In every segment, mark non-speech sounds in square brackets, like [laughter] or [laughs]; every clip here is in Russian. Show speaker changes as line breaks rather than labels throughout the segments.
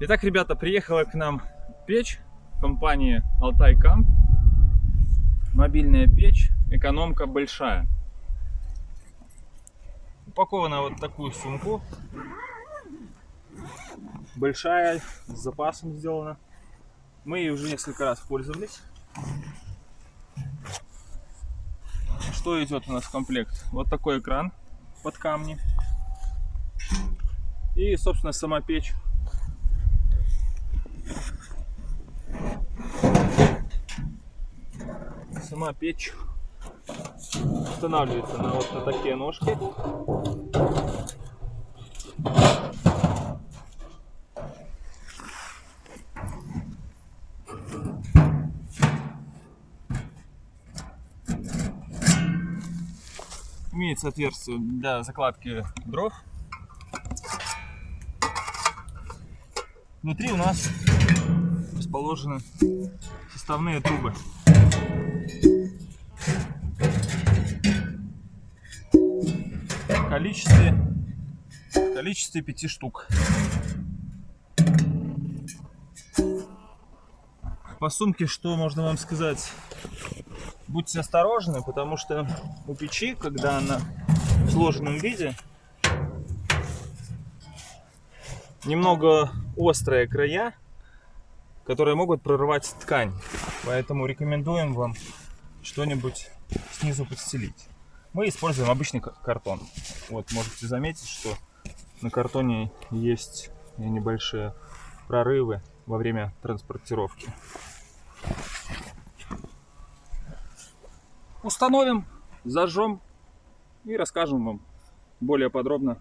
Итак, ребята, приехала к нам печь компании Altai Camp. Мобильная печь, экономка большая. Упакована вот такую сумку. Большая, с запасом сделана. Мы ей уже несколько раз пользовались. Что идет у нас в комплект? Вот такой экран под камни. И, собственно, сама печь сама печь устанавливается на вот на такие ножки. Имеется отверстие для закладки дров. Внутри у нас расположены составные трубы. Количестве, в количестве пяти штук. По сумке что можно вам сказать? Будьте осторожны, потому что у печи, когда она в сложенном виде, немного острые края, которые могут прорывать ткань. Поэтому рекомендуем вам что-нибудь снизу подстелить. Мы используем обычный картон. Вот можете заметить, что на картоне есть небольшие прорывы во время транспортировки. Установим, зажжем и расскажем вам более подробно,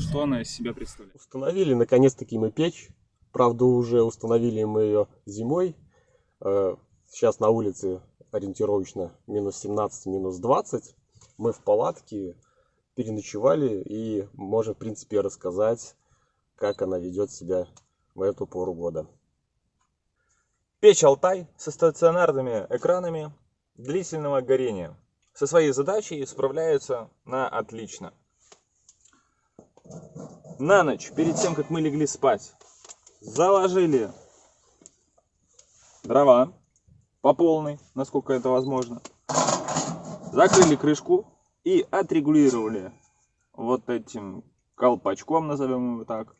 что она из себя представляет.
Установили наконец-таки мы печь. Правда, уже установили мы ее зимой. Э, сейчас на улице ориентировочно минус 17, минус 20. Мы в палатке переночевали и можем, в принципе, рассказать, как она ведет себя в эту пору года.
Печь Алтай со стационарными экранами длительного горения. Со своей задачей справляется на отлично. На ночь, перед тем, как мы легли спать, заложили дрова по полной, насколько это возможно. Закрыли крышку и отрегулировали вот этим колпачком, назовем его так,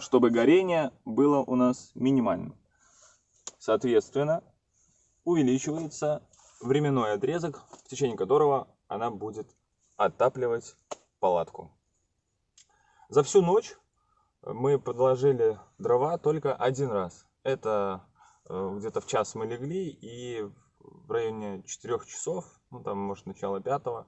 чтобы горение было у нас минимальным. Соответственно, увеличивается временной отрезок, в течение которого она будет отапливать палатку. За всю ночь мы подложили дрова только один раз. Это э, где-то в час мы легли и в районе 4 часов, ну там может начало пятого,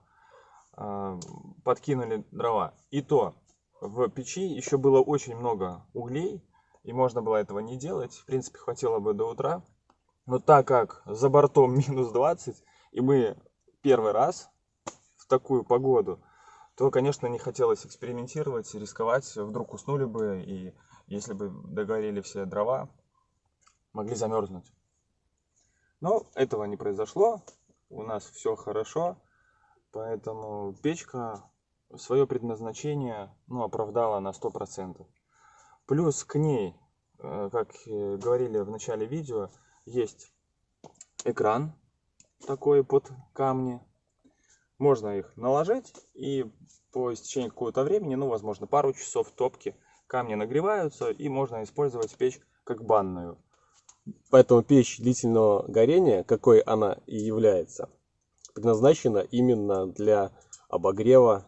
э, подкинули дрова. И то в печи еще было очень много углей, и можно было этого не делать. В принципе, хватило бы до утра. Но так как за бортом [laughs] минус 20, и мы первый раз в такую погоду, то, конечно, не хотелось экспериментировать, рисковать. Вдруг уснули бы, и если бы догорели все дрова, могли замерзнуть. Но этого не произошло. У нас все хорошо. Поэтому печка свое предназначение ну, оправдала на 100%. Плюс к ней, э, как говорили в начале видео, есть экран такой под камни. Можно их наложить и по истечении какого-то времени, ну, возможно, пару часов топки, камни нагреваются и можно использовать печь как банную.
Поэтому печь длительного горения, какой она и является, предназначена именно для обогрева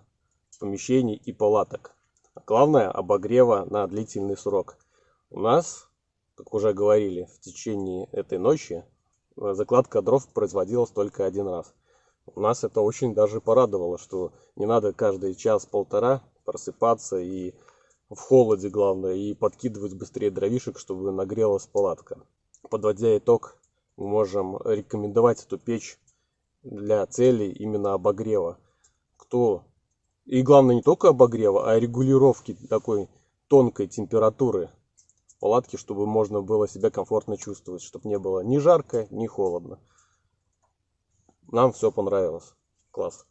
помещений и палаток. Главное обогрева на длительный срок. У нас, как уже говорили, в течение этой ночи э, закладка дров производилась только один раз. У нас это очень даже порадовало, что не надо каждый час-полтора просыпаться и в холоде главное, и подкидывать быстрее дровишек, чтобы нагрелась палатка. Подводя итог, мы можем рекомендовать эту печь для целей именно обогрева. Кто и главное не только обогрева, а регулировки такой тонкой температуры в палатке, чтобы можно было себя комфортно чувствовать, чтобы не было ни жарко, ни холодно. Нам все понравилось. Класс.